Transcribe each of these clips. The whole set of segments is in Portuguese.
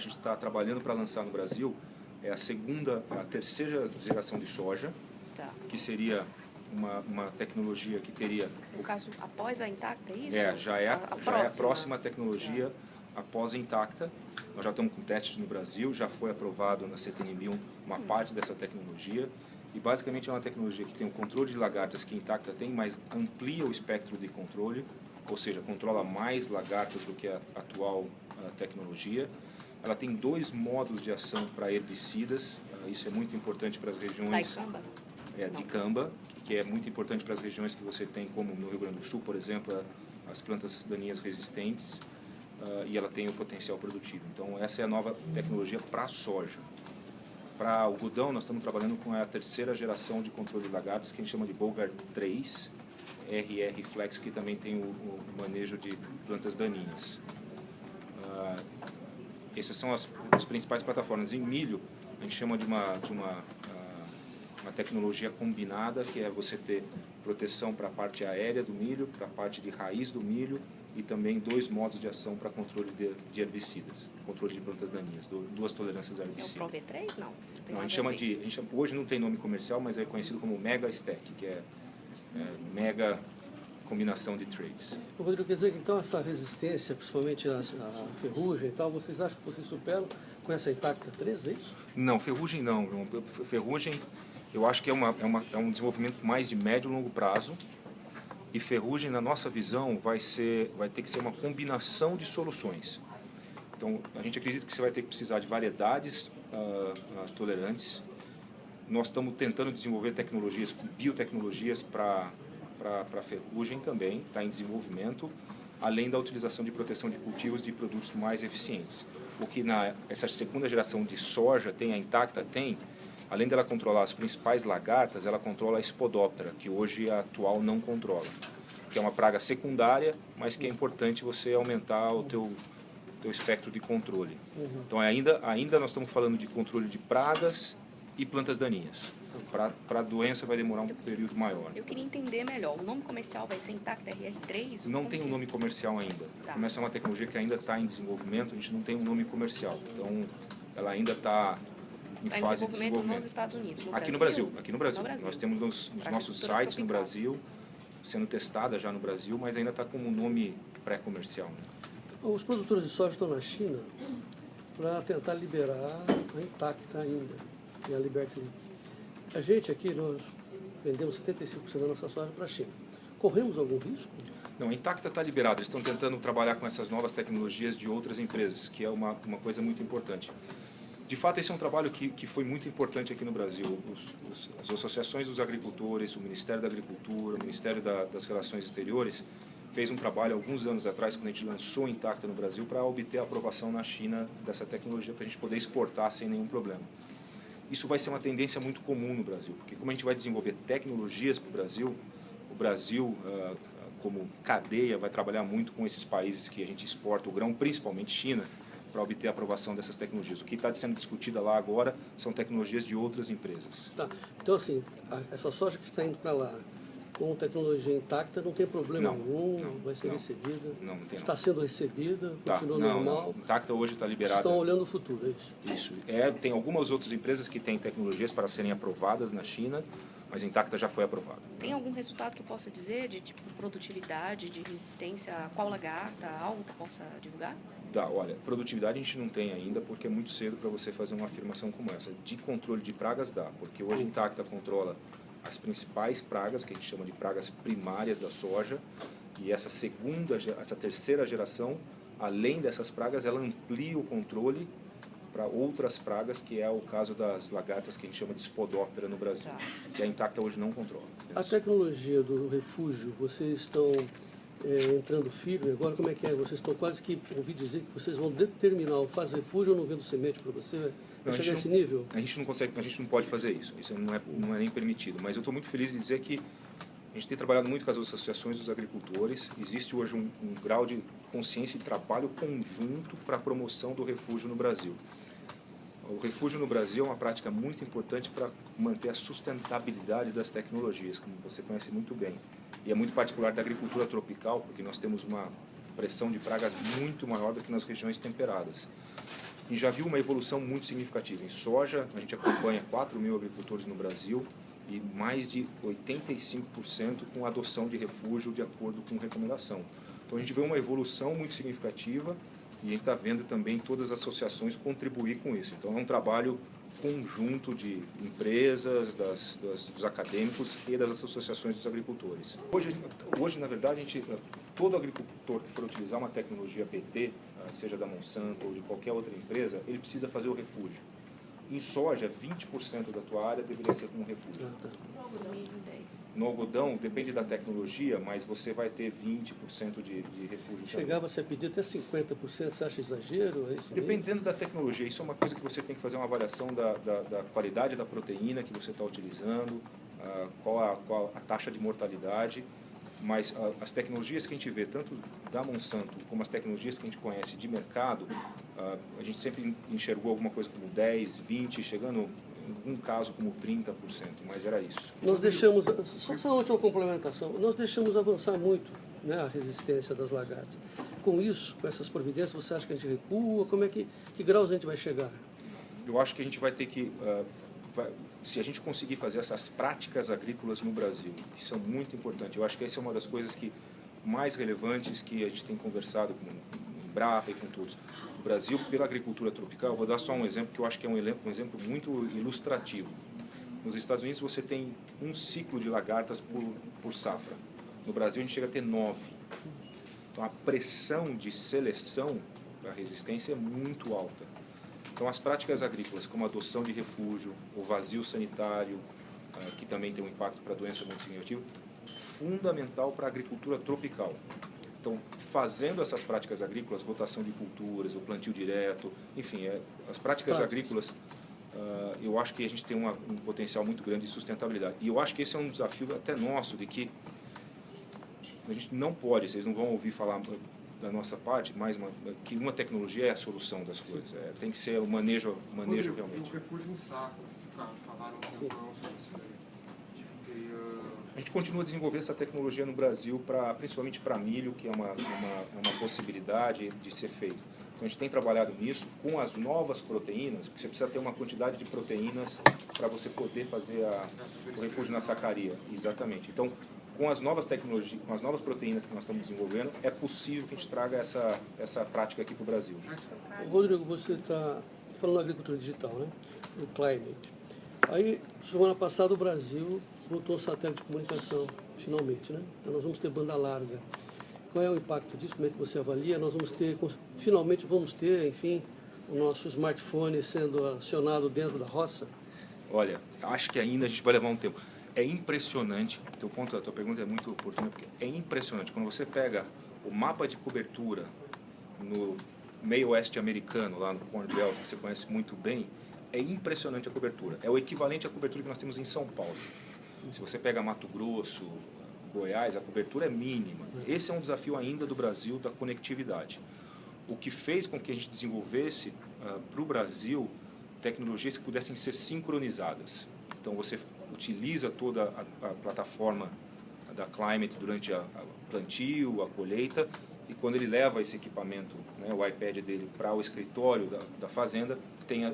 gente está trabalhando para lançar no Brasil é a segunda, a terceira geração de soja, Tá. que seria uma, uma tecnologia que teria... No caso, após a intacta, é isso? É, já é a, já é a próxima. próxima tecnologia após a intacta. Nós já estamos com testes no Brasil, já foi aprovado na CTN1000 uma Hum. parte dessa tecnologia. E basicamente é uma tecnologia que tem o controle de lagartas que a intacta tem, mas amplia o espectro de controle, ou seja, controla mais lagartas do que a atual ah, tecnologia. Ela tem dois modos de ação para herbicidas, ah, isso é muito importante para as regiões é, de camba, que é muito importante para as regiões que você tem, como no Rio Grande do Sul, por exemplo, as plantas daninhas resistentes, ah, e ela tem o potencial produtivo. Então, essa é a nova tecnologia para a soja. Para algodão, nós estamos trabalhando com a terceira geração de controle de lagartos, que a gente chama de Bogart 3, RR Flex, que também tem o, o manejo de plantas daninhas. Ah, essas são as, as principais plataformas. Em milho, a gente chama de uma, de uma, ah, uma tecnologia combinada, que é você ter proteção para a parte aérea do milho, para a parte de raiz do milho e também dois modos de ação para controle de, de herbicidas, controle de plantas daninhas, du- duas tolerâncias a É o. Pro V3? Não. Tem Não, a gente chama de, a gente hoje não tem nome comercial, mas é conhecido como Mega Stack, que é, é mega combinação de trades. Rodrigo, quer dizer que então essa resistência, principalmente a, a ferrugem e tal, vocês acham que vocês superam com essa Intacta 3, é isso? Não, ferrugem não. Ferrugem, eu acho que é, uma, é, uma, é um desenvolvimento mais de médio e longo prazo. E ferrugem, na nossa visão, vai, ser, vai ter que ser uma combinação de soluções. Então, a gente acredita que você vai ter que precisar de variedades ah, ah, tolerantes. Nós estamos tentando desenvolver tecnologias, biotecnologias para para ferrugem também, está em desenvolvimento, além da utilização de proteção de cultivos de produtos mais eficientes. O que na essa segunda geração de soja tem, a intacta tem, além dela controlar as principais lagartas, ela controla a espodóptera, que hoje a atual não controla, que é uma praga secundária, mas que é importante você aumentar o teu teu espectro de controle. Então ainda ainda nós estamos falando de controle de pragas e plantas daninhas. Para a doença vai demorar um período maior. Eu queria entender melhor. O nome comercial vai ser Intacta RR3? Não tem um que- nome comercial ainda. Tá. Como essa é uma tecnologia que ainda está em desenvolvimento, a gente não tem um nome comercial. Então, ela ainda está em Tá em fase de desenvolvimento nos desenvolvimento. Estados Unidos. No aqui no Brasil? Brasil, aqui no Brasil. No Brasil. Nós temos nos, nos nossos sites no tropical. Brasil, sendo testada já no Brasil, mas ainda está como um nome pré-comercial. né? Os produtores de soja estão na China para tentar liberar a Intacta ainda, e a Liberty. A gente aqui, nós vendemos 75% da nossa soja para a China. Corremos algum risco? Não, a Intacta está liberada. Eles estão tentando trabalhar com essas novas tecnologias de outras empresas, que é uma, uma coisa muito importante. De fato, esse é um trabalho que, que foi muito importante aqui no Brasil. Os, os, as associações dos agricultores, o Ministério da Agricultura, o Ministério da, das Relações Exteriores, fez um trabalho alguns anos atrás, quando a gente lançou Intacta no Brasil, para obter a aprovação na China dessa tecnologia, para a gente poder exportar sem nenhum problema. Isso vai ser uma tendência muito comum no Brasil, porque como a gente vai desenvolver tecnologias para o Brasil, o Brasil, ah, como cadeia, vai trabalhar muito com esses países que a gente exporta o grão, principalmente China, para obter a aprovação dessas tecnologias. O que está sendo discutido lá agora são tecnologias de outras empresas. Tá. Então, assim, essa soja que está indo para lá com tecnologia intacta não tem problema Não, nenhum, não, vai ser não. recebida. Não, não tem está não. sendo recebida, Tá, continua não, normal. não. Intacta hoje está Vocês liberada. estão olhando o futuro, é isso? Isso. É, tem algumas outras empresas que têm tecnologias para serem aprovadas na China, mas Intacta já foi aprovada. Tem algum resultado que eu possa dizer de tipo produtividade, de resistência a qual lagarta, algo que eu possa divulgar? Tá, olha, produtividade a gente não tem ainda porque é muito cedo para você fazer uma afirmação como essa. De controle de pragas dá, porque hoje a Intacta controla as principais pragas, que a gente chama de pragas primárias da soja, e essa segunda, essa terceira geração, além dessas pragas, ela amplia o controle para outras pragas, que é o caso das lagartas que a gente chama de spodóptera no Brasil, Tá. que a Intacta hoje não controla. A tecnologia do refúgio, vocês estão é, entrando firme agora, como é que é? Vocês estão quase que, ouvi dizer que vocês vão determinar o faz refúgio ou não vendo semente para você? Não, a chegar a gente esse não- nível? A gente não consegue, a gente não pode fazer isso. Isso não é, não é nem permitido. Mas eu estou muito feliz de dizer que a gente tem trabalhado muito com as associações dos agricultores. Existe hoje um, um grau de consciência e trabalho conjunto para a promoção do refúgio no Brasil. O refúgio no Brasil é uma prática muito importante para manter a sustentabilidade das tecnologias, como você conhece muito bem. E é muito particular da agricultura tropical, porque nós temos uma pressão de pragas muito maior do que nas regiões temperadas. Gente já viu uma evolução muito significativa. Em soja, a gente acompanha 4 mil agricultores no Brasil e mais de 85% com adoção de refúgio de acordo com recomendação. Então a gente vê uma evolução muito significativa e a gente está vendo também todas as associações contribuir com isso. Então é um trabalho conjunto de empresas, das, das, dos acadêmicos e das associações dos agricultores. Hoje, hoje na verdade, a gente, todo agricultor que for utilizar uma tecnologia PT, ah, seja da Monsanto ou de qualquer outra empresa, ele precisa fazer o refúgio. Em soja, 20% da tua área deveria ser como refúgio. Ah, tá. No algodão, depende da tecnologia, mas você vai ter 20% de, de refúgio. Chegava-se a pedir até 50%, você acha exagero? É isso Dependendo mesmo? da tecnologia, isso é uma coisa que você tem que fazer uma avaliação da, da, da qualidade da proteína que você está utilizando, uh, qual, a, qual a taxa de mortalidade, mas uh, as tecnologias que a gente vê, tanto da Monsanto como as tecnologias que a gente conhece de mercado, uh, a gente sempre enxergou alguma coisa como 10, 20, chegando um caso como 30%, mas era isso. Nós deixamos, só, só uma última complementação, nós deixamos avançar muito né, a resistência das lagartas. Com isso, com essas providências, você acha que a gente recua? Como é que, que graus a gente vai chegar? Eu acho que a gente vai ter que, uh, vai, se a gente conseguir fazer essas práticas agrícolas no Brasil, que são muito importantes, eu acho que essa é uma das coisas que mais relevantes que a gente tem conversado com o Brapa e com todos o Brasil pela agricultura tropical. Vou dar só um exemplo que eu acho que é um exemplo muito ilustrativo. Nos Estados Unidos você tem um ciclo de lagartas por, por safra. No Brasil a gente chega a ter nove. Então a pressão de seleção da resistência é muito alta. Então as práticas agrícolas, como a adoção de refúgio, o vazio sanitário, ah, que também tem um impacto para a doença muito significativo, fundamental para a agricultura tropical. Então, fazendo essas práticas agrícolas, rotação de culturas, o plantio direto, enfim, é, as práticas agrícolas, uh, eu acho que a gente tem uma, um potencial muito grande de sustentabilidade. E eu acho que esse é um desafio até nosso, de que a gente não pode, vocês não vão ouvir falar da nossa parte, mais uma, que uma tecnologia é a solução das coisas. É, tem que ser o manejo, manejo Quando realmente. O refúgio em saco, falaram um tempão sobre isso daí. Gente continua a desenvolver essa tecnologia no Brasil, pra, principalmente para milho, que é uma, uma, uma possibilidade de ser feito. Então a gente tem trabalhado nisso com as novas proteínas, porque você precisa ter uma quantidade de proteínas para você poder fazer a, o refúgio na sacaria. Exatamente. Então, com as novas tecnologias, com as novas proteínas que nós estamos desenvolvendo, é possível que a gente traga essa, essa prática aqui para o Brasil. Rodrigo, você está falando da agricultura digital, né? O climate. Aí, semana passada, o Brasil botou satélite de comunicação, finalmente, né? Então nós vamos ter banda larga. Qual é o impacto disso? Como é que você avalia? Nós vamos ter, finalmente vamos ter, enfim, o nosso smartphone sendo acionado dentro da roça? Olha, acho que ainda a gente vai levar um tempo. É impressionante, teu ponto, a tua pergunta é muito oportuna, porque é impressionante. Quando você pega o mapa de cobertura no meio oeste americano, lá no Corn Belt, que você conhece muito bem, é impressionante a cobertura. É o equivalente à cobertura que nós temos em São Paulo. Se você pega Mato Grosso, Goiás, a cobertura é mínima. Esse é um desafio ainda do Brasil da conectividade. O que fez com que a gente desenvolvesse uh, ah, para o Brasil tecnologias que pudessem ser sincronizadas. Então você utiliza toda a, a plataforma da Climate durante a, a, plantio, a colheita, e quando ele leva esse equipamento, né, o iPad dele, para o escritório da, da fazenda, tem a,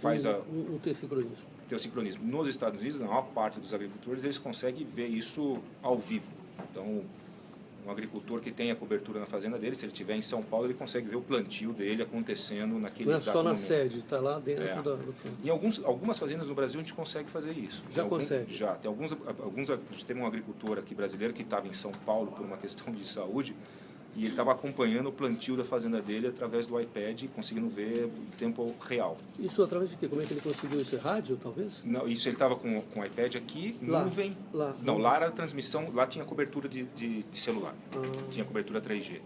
faz a... Não, não tem sincronismo ter o sincronismo. Nos Estados Unidos, na maior parte dos agricultores, eles conseguem ver isso ao vivo. Então, um agricultor que tem a cobertura na fazenda dele, se ele estiver em São Paulo, ele consegue ver o plantio dele acontecendo naquele Não é só na momento. sede, está lá dentro é. do, do Em alguns, algumas fazendas no Brasil a gente consegue fazer isso. Já consegue? Já. Tem alguns, alguns, a gente teve um agricultor aqui brasileiro que estava em São Paulo por uma questão de saúde, e ele estava acompanhando o plantio da fazenda dele através do iPad, conseguindo ver em tempo real. Isso através de quê? Como é que ele conseguiu isso? Rádio, talvez? Não, isso ele estava com, com o iPad aqui, lá, nuvem. Lá, não, lá era a transmissão, lá tinha cobertura de, de, de celular. Ah. Tinha cobertura 3G.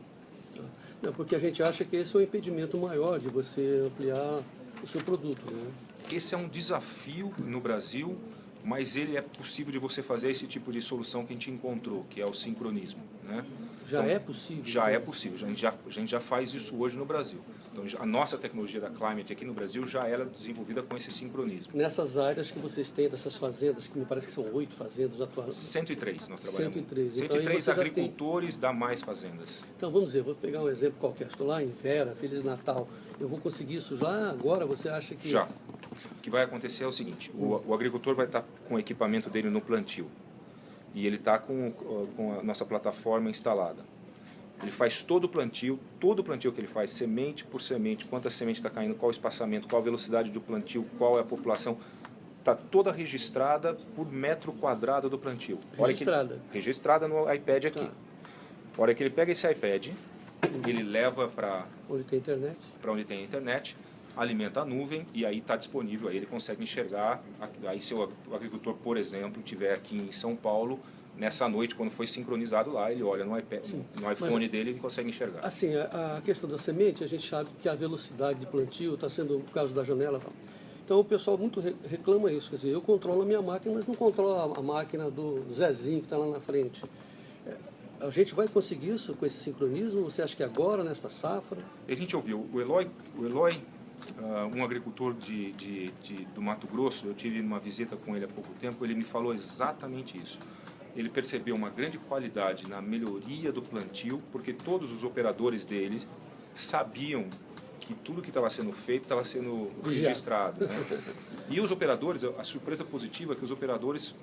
Ah. Não, porque a gente acha que esse é um impedimento maior de você ampliar o seu produto. Né? Esse é um desafio no Brasil, mas ele é possível de você fazer esse tipo de solução que a gente encontrou, que é o sincronismo. Né? Já então, é possível? Já é possível, a gente já, a gente já faz isso hoje no Brasil. Então, a nossa tecnologia da Climate aqui no Brasil já era desenvolvida com esse sincronismo. Nessas áreas que vocês têm, dessas fazendas, que me parece que são oito fazendas atuais. 103 nós trabalhamos. 103. 103 então, agricultores tem... da mais fazendas. Então, vamos dizer, vou pegar um exemplo qualquer. Estou lá em Vera, Feliz Natal, Eu vou conseguir isso já agora? Você acha que... Já. O que vai acontecer é o seguinte, o, o agricultor vai estar com o equipamento dele no plantio e ele está com, com a nossa plataforma instalada. Ele faz todo o plantio, todo o plantio que ele faz, semente por semente, quanta semente está caindo, qual o espaçamento, qual a velocidade do plantio, qual é a população, está toda registrada por metro quadrado do plantio. Ele- Registrada. registrada no iPad aqui. Tá. A hora que ele pega esse iPad, ele leva para Onde tem internet. para onde tem a internet, alimenta a nuvem e aí está disponível, aí ele consegue enxergar. Aí se o agricultor, por exemplo, estiver aqui em São Paulo, nessa noite, quando foi sincronizado lá, ele olha no, iPad, no iPhone dele e consegue enxergar. Assim, a, questão da semente, a gente sabe que a velocidade de plantio está sendo o caso da janela e tal. Então o pessoal muito re- reclama isso, quer dizer, eu controlo a minha máquina, mas não controlo a, máquina do Zezinho que está lá na frente. É, a gente vai conseguir isso com esse sincronismo? Você acha que agora, nesta safra? A gente ouviu, o Eloy, o Eloy ah, um agricultor de, de, de- do Mato Grosso, eu tive uma visita com ele há pouco tempo, ele me falou exatamente isso. Ele percebeu uma grande qualidade na melhoria do plantio, porque todos os operadores dele sabiam que tudo que estava sendo feito estava sendo registrado. né? E os operadores, a surpresa positiva é que os operadores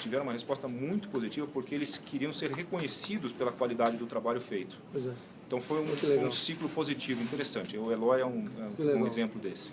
tiveram uma resposta muito positiva porque eles queriam ser reconhecidos pela qualidade do trabalho feito. Pois é. Então foi um, um ciclo positivo, interessante. O Eloy é um, é um exemplo desse.